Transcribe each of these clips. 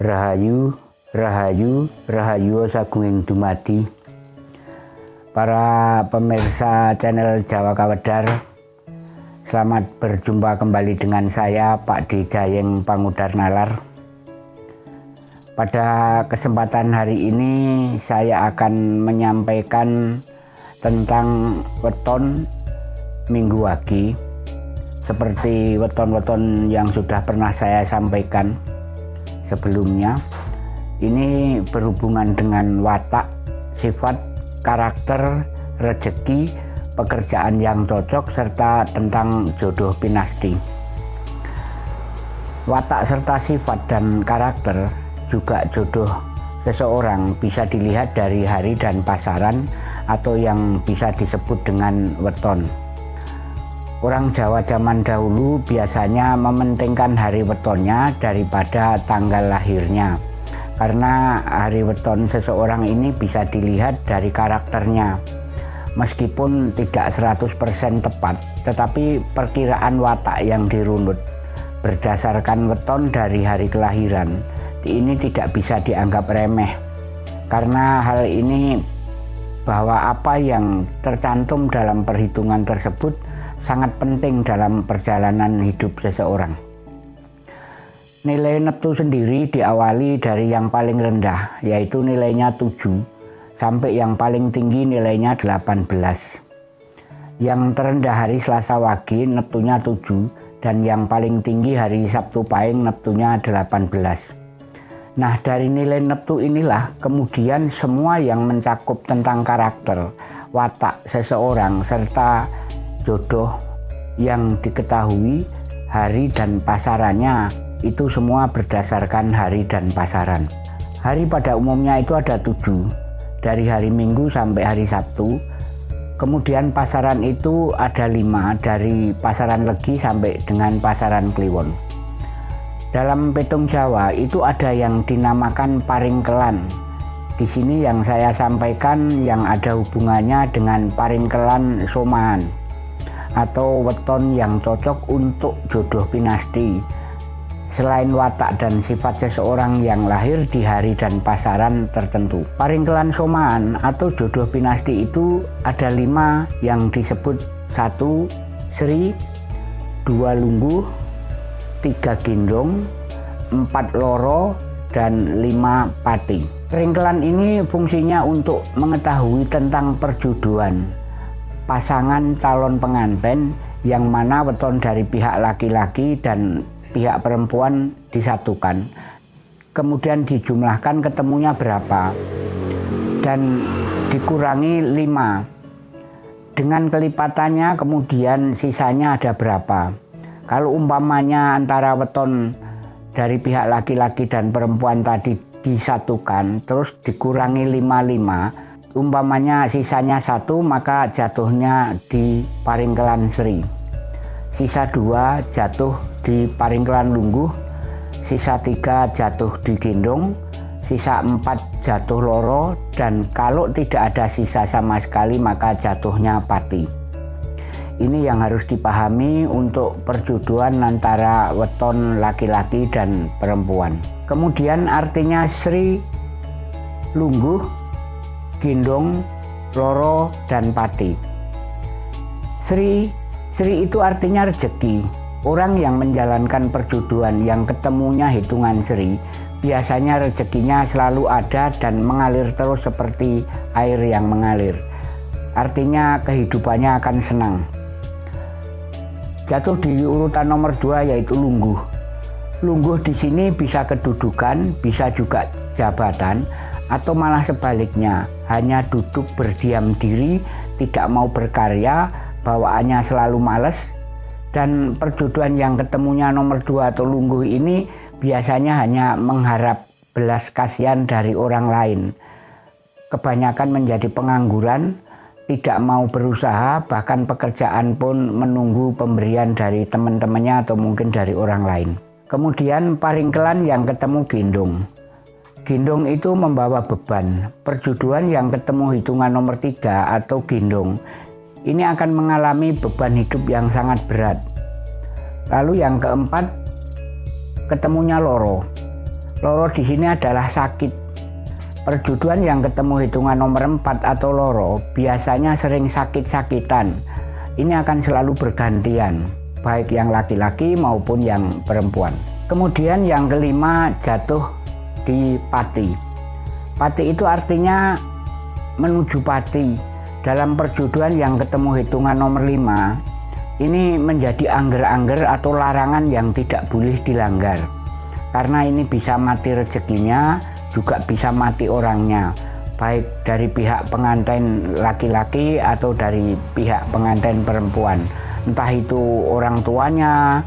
Rahayu, Rahayu, Rahayu Sagunging Dumadi. Para pemirsa channel Jawa Kawedar Selamat berjumpa kembali dengan saya Pak D. Jayeng Pangudar Nalar. Pada kesempatan hari ini saya akan menyampaikan tentang weton minggu wagi seperti weton-weton yang sudah pernah saya sampaikan sebelumnya ini berhubungan dengan watak, sifat, karakter, rezeki, pekerjaan yang cocok serta tentang jodoh pinasti. Watak serta sifat dan karakter juga jodoh seseorang bisa dilihat dari hari dan pasaran atau yang bisa disebut dengan weton. Orang Jawa zaman dahulu biasanya mementingkan hari wetonnya daripada tanggal lahirnya. Karena hari weton seseorang ini bisa dilihat dari karakternya. Meskipun tidak 100% tepat, tetapi perkiraan watak yang dirunut berdasarkan weton dari hari kelahiran ini tidak bisa dianggap remeh. Karena hal ini bahwa apa yang tercantum dalam perhitungan tersebut sangat penting dalam perjalanan hidup seseorang. Nilai neptu sendiri diawali dari yang paling rendah, yaitu nilainya 7, sampai yang paling tinggi nilainya 18. Yang terendah hari Selasa Wage neptunya 7, dan yang paling tinggi hari Sabtu Pahing neptunya 18. Nah dari nilai neptu inilah kemudian semua yang mencakup tentang karakter, watak seseorang, serta jodoh yang diketahui hari dan pasarannya itu semua berdasarkan hari dan pasaran. Hari pada umumnya itu ada tujuh, dari hari Minggu sampai hari Sabtu. Kemudian pasaran itu ada lima, dari pasaran Legi sampai dengan pasaran Kliwon. Dalam petung Jawa itu ada yang dinamakan paringkelan. Di sini yang saya sampaikan yang ada hubungannya dengan paringkelan somaan atau weton yang cocok untuk jodoh pinasti. Selain watak dan sifat seseorang yang lahir di hari dan pasaran tertentu. Paringkelan somaan atau jodoh pinasti itu ada lima yang disebut satu Sri, dua Lungguh, tiga Gendong, empat Loro, dan lima Pati. Ringkelan ini fungsinya untuk mengetahui tentang perjodohan, pasangan calon pengantin yang mana weton dari pihak laki-laki dan pihak perempuan disatukan. Kemudian dijumlahkan ketemunya berapa dan dikurangi lima. Dengan kelipatannya kemudian sisanya ada berapa. Kalau umpamanya antara weton dari pihak laki-laki dan perempuan tadi disatukan terus dikurangi lima lima umpamanya sisanya satu maka jatuhnya di Paringkelan Sri. Sisa dua jatuh di Paringkelan Lungguh sisa tiga jatuh di Gendong sisa empat jatuh Loro dan kalau tidak ada sisa sama sekali maka jatuhnya Pati. Ini yang harus dipahami untuk perjodohan antara weton laki-laki dan perempuan. Kemudian artinya Sri Lungguh Gendong, Loro, dan Pati. Sri, Sri itu artinya rezeki. Orang yang menjalankan perjodohan yang ketemunya hitungan Sri, biasanya rezekinya selalu ada dan mengalir terus seperti air yang mengalir. Artinya kehidupannya akan senang. Jatuh di urutan nomor dua yaitu lungguh. Lungguh di sini bisa kedudukan, bisa juga jabatan, atau malah sebaliknya hanya duduk berdiam diri tidak mau berkarya bawaannya selalu males. Dan perjodohan yang ketemunya nomor dua atau lungguh ini biasanya hanya mengharap belas kasihan dari orang lain. Kebanyakan menjadi pengangguran tidak mau berusaha bahkan pekerjaan pun menunggu pemberian dari teman-temannya atau mungkin dari orang lain. Kemudian paringkelan yang ketemu gendong Gendong itu membawa beban. Perjuduan yang ketemu hitungan nomor tiga atau gendong ini akan mengalami beban hidup yang sangat berat. Lalu yang keempat, ketemunya loro. Loro di sini adalah sakit. Perjuduan yang ketemu hitungan nomor 4 atau loro biasanya sering sakit-sakitan. Ini akan selalu bergantian, baik yang laki-laki maupun yang perempuan. Kemudian yang kelima jatuh di pati. Pati itu artinya menuju pati. Dalam perjuduan yang ketemu hitungan nomor 5, ini menjadi angger-angger atau larangan yang tidak boleh dilanggar. Karena ini bisa mati rezekinya, juga bisa mati orangnya baik dari pihak pengantin laki-laki atau dari pihak pengantin perempuan entah itu orang tuanya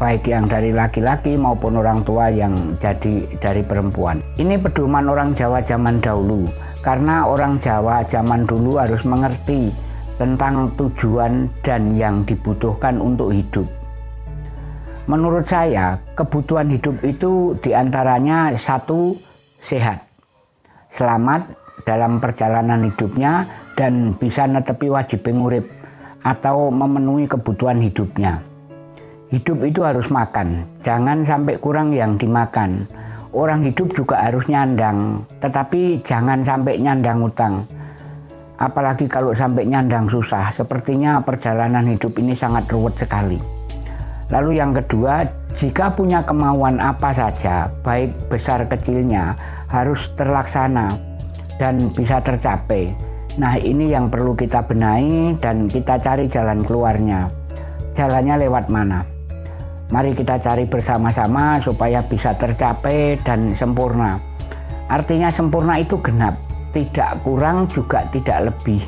baik yang dari laki-laki maupun orang tua yang jadi dari perempuan ini pedoman orang Jawa zaman dahulu karena orang Jawa zaman dulu harus mengerti tentang tujuan dan yang dibutuhkan untuk hidup menurut saya kebutuhan hidup itu di antaranya satu sehat, selamat dalam perjalanan hidupnya dan bisa netepi wajib pengurip atau memenuhi kebutuhan hidupnya. Hidup itu harus makan, jangan sampai kurang yang dimakan. Orang hidup juga harus nyandang, tetapi jangan sampai nyandang utang. Apalagi kalau sampai nyandang susah, sepertinya perjalanan hidup ini sangat ruwet sekali. Lalu yang kedua, jika punya kemauan apa saja, baik besar kecilnya, harus terlaksana dan bisa tercapai. Nah ini yang perlu kita benahi dan kita cari jalan keluarnya. Jalannya lewat mana? Mari kita cari bersama-sama supaya bisa tercapai dan sempurna. Artinya sempurna itu genap, tidak kurang juga tidak lebih.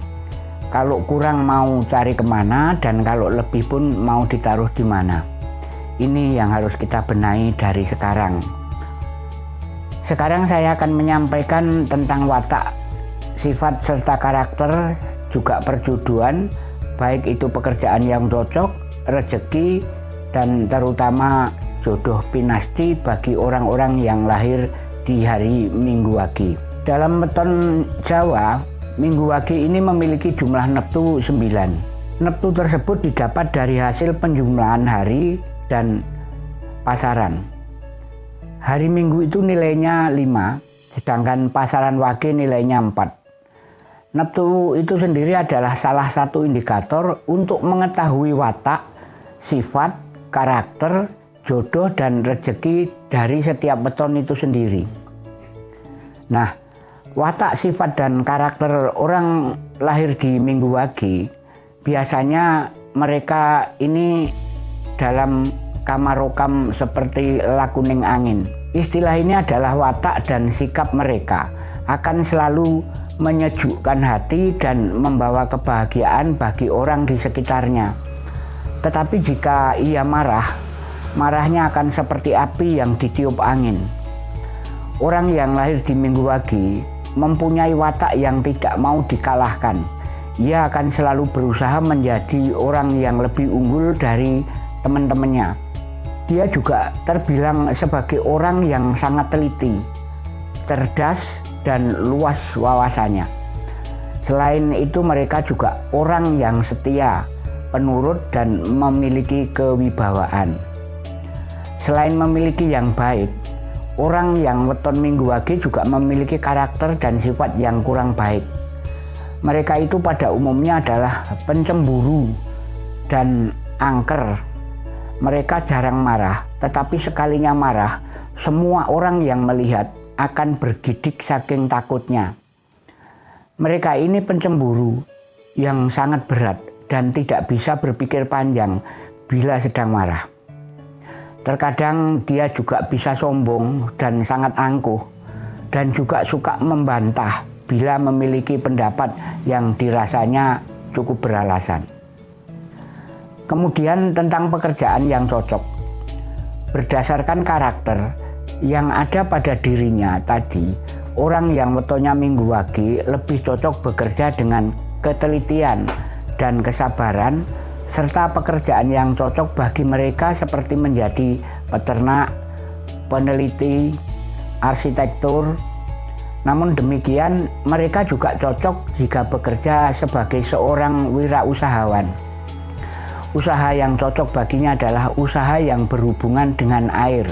Kalau kurang mau cari ke mana dan kalau lebih pun mau ditaruh di mana. Ini yang harus kita benahi dari sekarang. Sekarang saya akan menyampaikan tentang watak, sifat serta karakter, juga perjuduan, baik itu pekerjaan yang cocok, rezeki, dan terutama jodoh pinasti bagi orang-orang yang lahir di hari Minggu Wage. Dalam beton Jawa, Minggu Wage ini memiliki jumlah neptu 9. Neptu tersebut didapat dari hasil penjumlahan hari dan pasaran. Hari Minggu itu nilainya 5, sedangkan pasaran wage nilainya 4. Neptu itu sendiri adalah salah satu indikator untuk mengetahui watak, sifat, karakter, jodoh, dan rezeki dari setiap beton itu sendiri. Nah, watak, sifat, dan karakter orang lahir di Minggu Wage biasanya mereka ini dalam kamarokam seperti lakuning angin. Istilah ini adalah watak dan sikap mereka akan selalu menyejukkan hati dan membawa kebahagiaan bagi orang di sekitarnya. Tetapi jika ia marah, marahnya akan seperti api yang ditiup angin. Orang yang lahir di Minggu Wage mempunyai watak yang tidak mau dikalahkan. Ia akan selalu berusaha menjadi orang yang lebih unggul dari teman-temannya dia juga terbilang sebagai orang yang sangat teliti, cerdas, dan luas wawasannya. Selain itu mereka juga orang yang setia, penurut, dan memiliki kewibawaan. Selain memiliki yang baik, orang yang weton minggu wage juga memiliki karakter dan sifat yang kurang baik. Mereka itu pada umumnya adalah pencemburu dan angker mereka jarang marah, tetapi sekalinya marah, semua orang yang melihat akan bergidik saking takutnya. Mereka ini pencemburu yang sangat berat dan tidak bisa berpikir panjang bila sedang marah. Terkadang dia juga bisa sombong dan sangat angkuh dan juga suka membantah bila memiliki pendapat yang dirasanya cukup beralasan. Kemudian tentang pekerjaan yang cocok. Berdasarkan karakter yang ada pada dirinya tadi, orang yang wetonya minggu wage lebih cocok bekerja dengan ketelitian dan kesabaran serta pekerjaan yang cocok bagi mereka seperti menjadi peternak, peneliti, arsitektur. Namun demikian, mereka juga cocok jika bekerja sebagai seorang wirausahawan. Usaha yang cocok baginya adalah usaha yang berhubungan dengan air,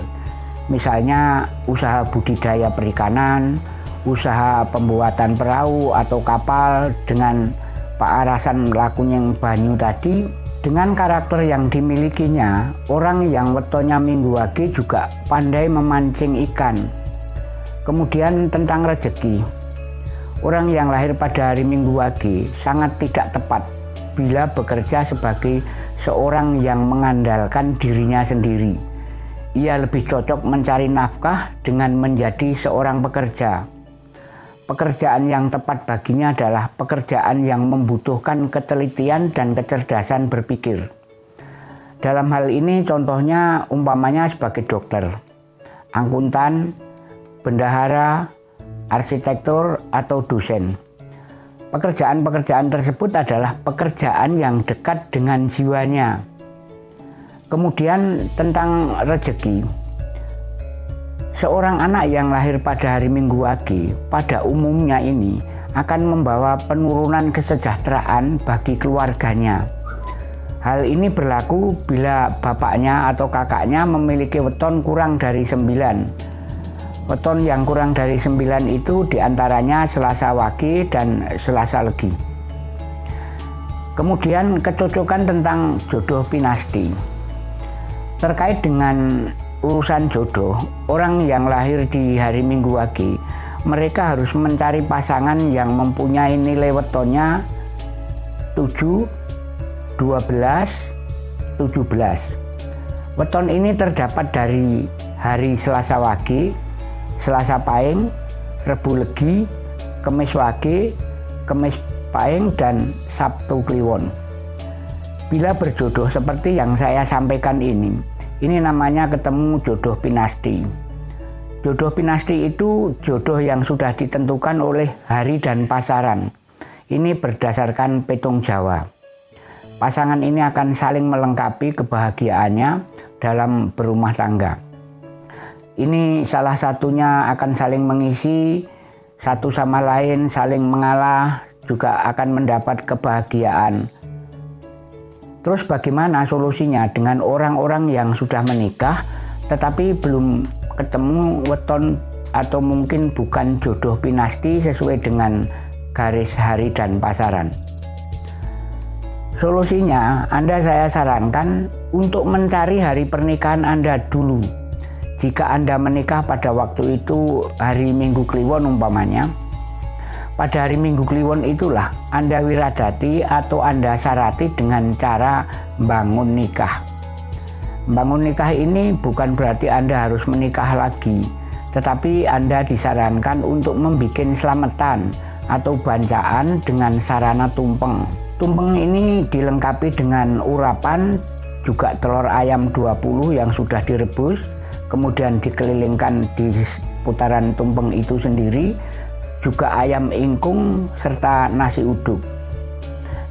Misalnya usaha budidaya perikanan, usaha pembuatan perahu atau kapal dengan paarasan lakunya banyu tadi dengan karakter yang dimilikinya, orang yang wetonya minggu wage juga pandai memancing ikan. Kemudian tentang rezeki, orang yang lahir pada hari minggu wage sangat tidak tepat bila bekerja sebagai seorang yang mengandalkan dirinya sendiri ia lebih cocok mencari nafkah dengan menjadi seorang pekerja. Pekerjaan yang tepat baginya adalah pekerjaan yang membutuhkan ketelitian dan kecerdasan berpikir. Dalam hal ini contohnya umpamanya sebagai dokter, angkutan, bendahara, arsitektur, atau dosen. Pekerjaan-pekerjaan tersebut adalah pekerjaan yang dekat dengan jiwanya, Kemudian tentang rezeki. Seorang anak yang lahir pada hari Minggu Wage pada umumnya ini akan membawa penurunan kesejahteraan bagi keluarganya. Hal ini berlaku bila bapaknya atau kakaknya memiliki weton kurang dari sembilan. Weton yang kurang dari sembilan itu di antaranya Selasa Wage dan Selasa Legi. Kemudian kecocokan tentang jodoh pinasti. Terkait dengan urusan jodoh, orang yang lahir di hari Minggu Wage, mereka harus mencari pasangan yang mempunyai nilai wetonnya 7, 12, 17. Weton ini terdapat dari hari Selasa Wage, Selasa Paing, Rebu Legi, Kemis Wage, Kemis Paing, dan Sabtu Kliwon. Bila berjodoh seperti yang saya sampaikan ini, ini namanya ketemu jodoh pinasti. Jodoh pinasti itu jodoh yang sudah ditentukan oleh hari dan pasaran. Ini berdasarkan petung Jawa. Pasangan ini akan saling melengkapi kebahagiaannya dalam berumah tangga. Ini salah satunya akan saling mengisi satu sama lain, saling mengalah, juga akan mendapat kebahagiaan Terus bagaimana solusinya dengan orang-orang yang sudah menikah tetapi belum ketemu weton atau mungkin bukan jodoh pinasti sesuai dengan garis hari dan pasaran. Solusinya, Anda saya sarankan untuk mencari hari pernikahan Anda dulu. Jika Anda menikah pada waktu itu hari Minggu Kliwon umpamanya, pada hari Minggu Kliwon itulah Anda wiradati atau Anda syarati dengan cara bangun nikah. Bangun nikah ini bukan berarti Anda harus menikah lagi, tetapi Anda disarankan untuk membuat selamatan atau bancaan dengan sarana tumpeng. Tumpeng ini dilengkapi dengan urapan, juga telur ayam 20 yang sudah direbus, kemudian dikelilingkan di putaran tumpeng itu sendiri juga ayam ingkung serta nasi uduk.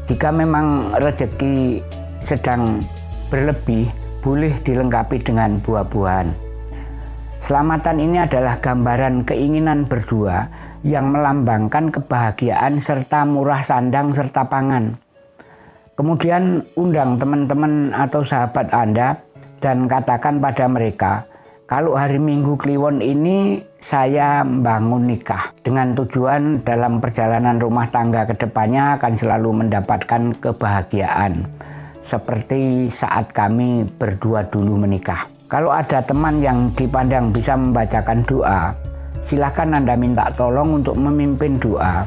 Jika memang rezeki sedang berlebih, boleh dilengkapi dengan buah-buahan. Selamatan ini adalah gambaran keinginan berdua yang melambangkan kebahagiaan serta murah sandang serta pangan. Kemudian undang teman-teman atau sahabat Anda dan katakan pada mereka, kalau hari Minggu Kliwon ini saya membangun nikah dengan tujuan dalam perjalanan rumah tangga ke depannya akan selalu mendapatkan kebahagiaan seperti saat kami berdua dulu menikah. Kalau ada teman yang dipandang bisa membacakan doa, silahkan Anda minta tolong untuk memimpin doa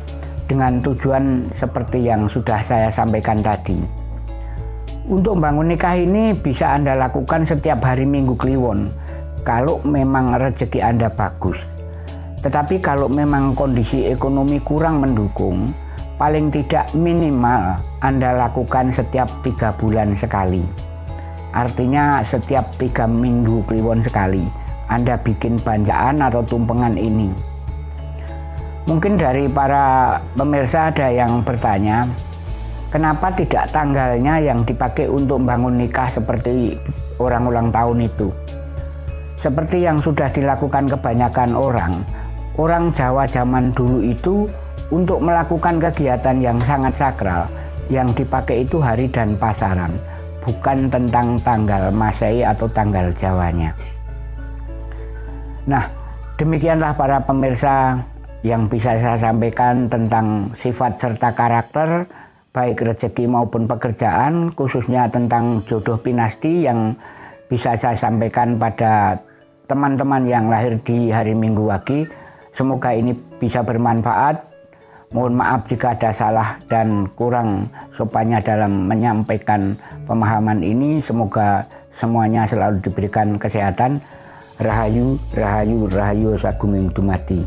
dengan tujuan seperti yang sudah saya sampaikan tadi. Untuk membangun nikah ini bisa Anda lakukan setiap hari Minggu Kliwon kalau memang rezeki Anda bagus. Tetapi kalau memang kondisi ekonomi kurang mendukung, paling tidak minimal Anda lakukan setiap tiga bulan sekali. Artinya setiap tiga minggu kliwon sekali, Anda bikin banjaan atau tumpengan ini. Mungkin dari para pemirsa ada yang bertanya, kenapa tidak tanggalnya yang dipakai untuk bangun nikah seperti orang ulang tahun itu? Seperti yang sudah dilakukan kebanyakan orang, orang Jawa zaman dulu itu untuk melakukan kegiatan yang sangat sakral, yang dipakai itu hari dan pasaran, bukan tentang tanggal Masehi atau tanggal Jawanya. Nah, demikianlah para pemirsa yang bisa saya sampaikan tentang sifat serta karakter baik rezeki maupun pekerjaan khususnya tentang jodoh pinasti yang bisa saya sampaikan pada teman-teman yang lahir di hari Minggu Wage. Semoga ini bisa bermanfaat. Mohon maaf jika ada salah dan kurang sopannya dalam menyampaikan pemahaman ini. Semoga semuanya selalu diberikan kesehatan. Rahayu, Rahayu, Rahayu Saguming Dumadi.